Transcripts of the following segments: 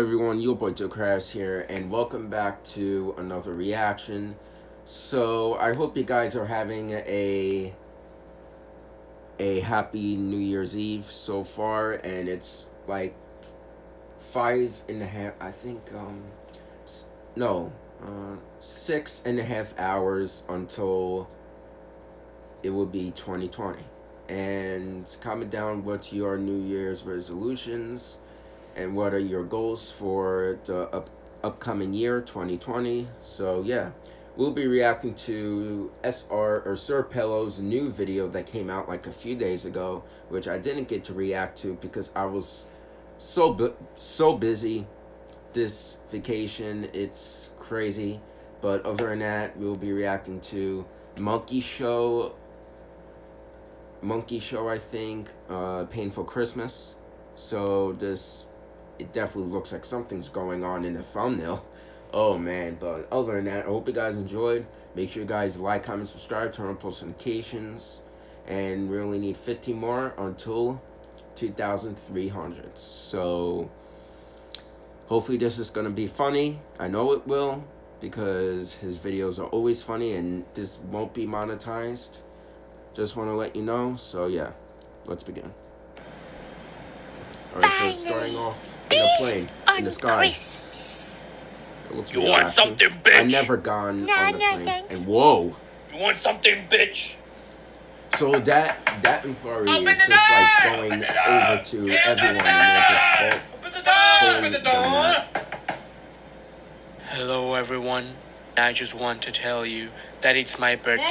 everyone, your boy Joe Crafts here, and welcome back to another reaction. So, I hope you guys are having a a happy New Year's Eve so far, and it's like five and a half, I think, um, no, uh, six and a half hours until it will be 2020. And comment down what's your New Year's resolutions and what are your goals for the up, upcoming year 2020 so yeah we'll be reacting to SR or Sir Pelo's new video that came out like a few days ago which I didn't get to react to because I was so bu so busy. This vacation it's crazy. But other than that we'll be reacting to Monkey Show. Monkey Show I think uh Painful Christmas. So this it definitely looks like something's going on in the thumbnail. Oh man, but other than that, I hope you guys enjoyed. Make sure you guys like, comment, subscribe, turn on post notifications, and we only need 50 more until 2,300. So hopefully this is going to be funny. I know it will because his videos are always funny and this won't be monetized. Just want to let you know. So yeah, let's begin. Alright, so starting off in a plane in the sky. Christmas. looks You want actually. something, bitch? I've never gone No, on the no, plane. thanks. And whoa. You want something, bitch? So that that employee Open is the just like going Open over to Open everyone the and they're just Open the door! pulling Open the door! Hello everyone. I just want to tell you that it's my birthday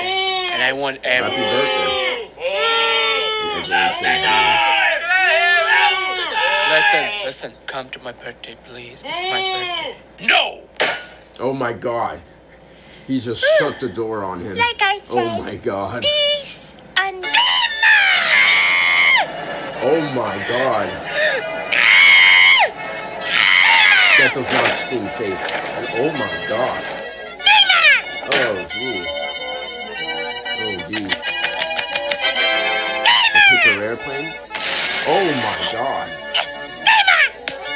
and I want Happy everyone birthday. Ooh! And everyone's saying, Listen, listen, come to my birthday please. It's my birthday. No! Oh my god. He just hmm. shut the door on him. Like I Oh my god. peace and Oh my god. That does not seem safe. Oh my god. Oh jeez. Oh jeez. A paper airplane? Oh my god.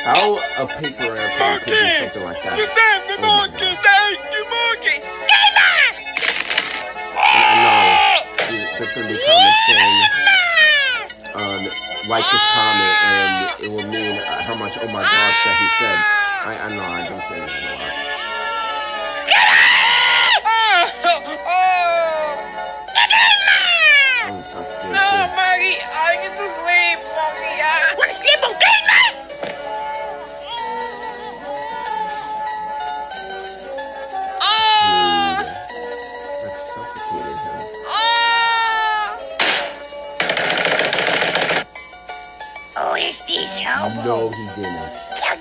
How a paper airplane could do something like that? Oh my monkey! God. Thank you, monkey! No, there's gonna be comments saying, um, like this comment, and it will mean uh, how much oh my gosh that he said. I, I know I don't say that a lot.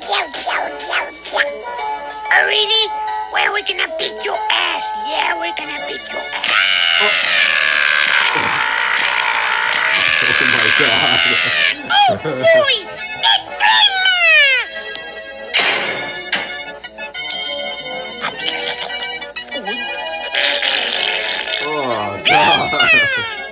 Oh, really? Well, we're gonna beat your ass. Yeah, we're gonna beat your ass. Oh my god. oh, Boy, it's Oh god. Oh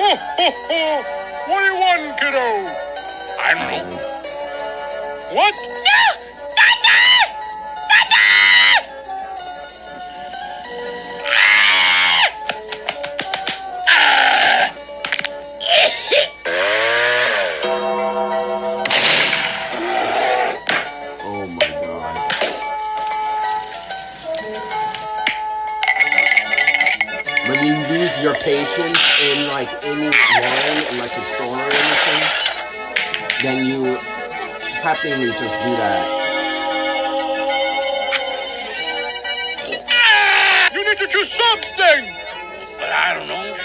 Ho, ho, ho! What do you want, kiddo? I don't know. What? Then you happily just do that. You need to choose something! But I don't know.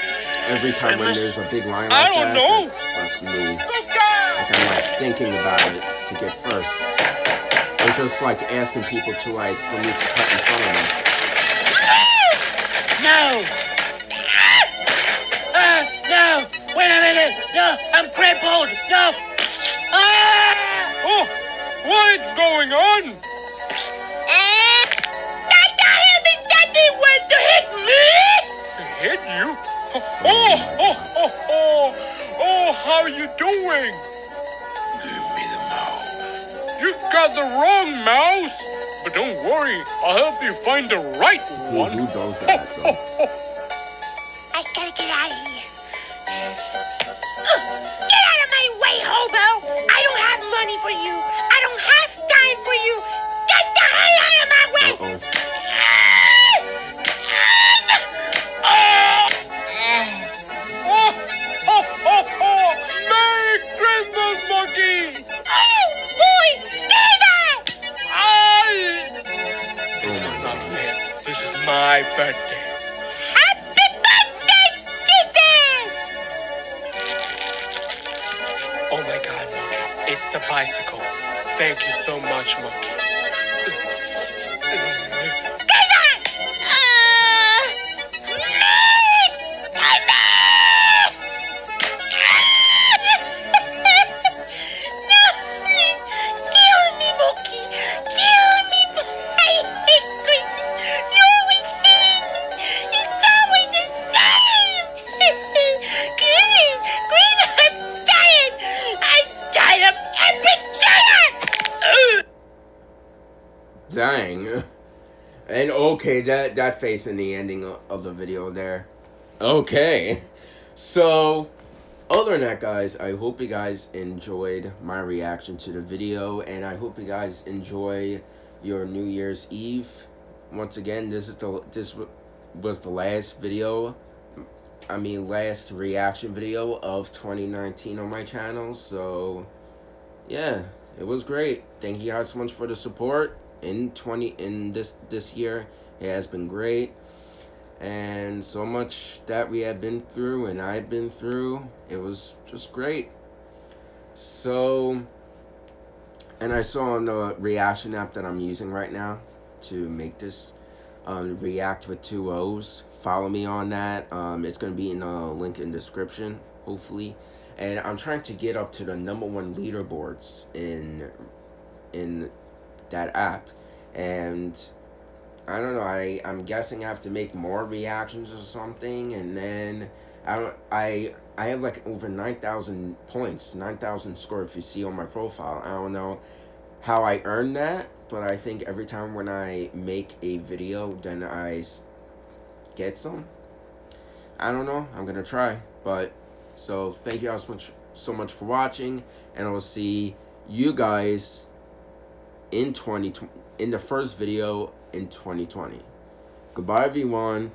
Every time when there's a big line like I don't that, know. that's like me. Like I'm like thinking about it to get first. Or just like asking people to like for me to cut in front of them. No! Ah, no! Wait a minute! No, I'm crippled! No! Ah! Oh, what is going on? Tata him and Daddy went to hit me! Hit you? Oh, oh, oh, oh, oh, how are you doing? Give me the mouse. You got the wrong mouse. But don't worry, I'll help you find the right Who, one. who does that though? I gotta get out of here. Ugh, Get out of my way, hobo! I don't have money for you. My birthday. Happy birthday, Jesus! Oh my god, Monkey. It's a bicycle. Thank you so much, Monkey. Okay, that that face in the ending of the video there. Okay. So, other than that, guys, I hope you guys enjoyed my reaction to the video, and I hope you guys enjoy your New Year's Eve. Once again, this is the this was the last video. I mean, last reaction video of 2019 on my channel. So, yeah, it was great. Thank you guys so much for the support in 20 in this this year. It has been great. And so much that we have been through and I've been through. It was just great. So and I saw on the reaction app that I'm using right now to make this um, react with two O's. Follow me on that. Um, it's gonna be in the link in description, hopefully. And I'm trying to get up to the number one leaderboards in in that app. And I don't know. I I'm guessing I have to make more reactions or something, and then I I I have like over nine thousand points, nine thousand score. If you see on my profile, I don't know how I earn that, but I think every time when I make a video, then I get some. I don't know. I'm gonna try, but so thank you all so much so much for watching, and I'll see you guys in 20 in the first video in 2020. Goodbye, everyone.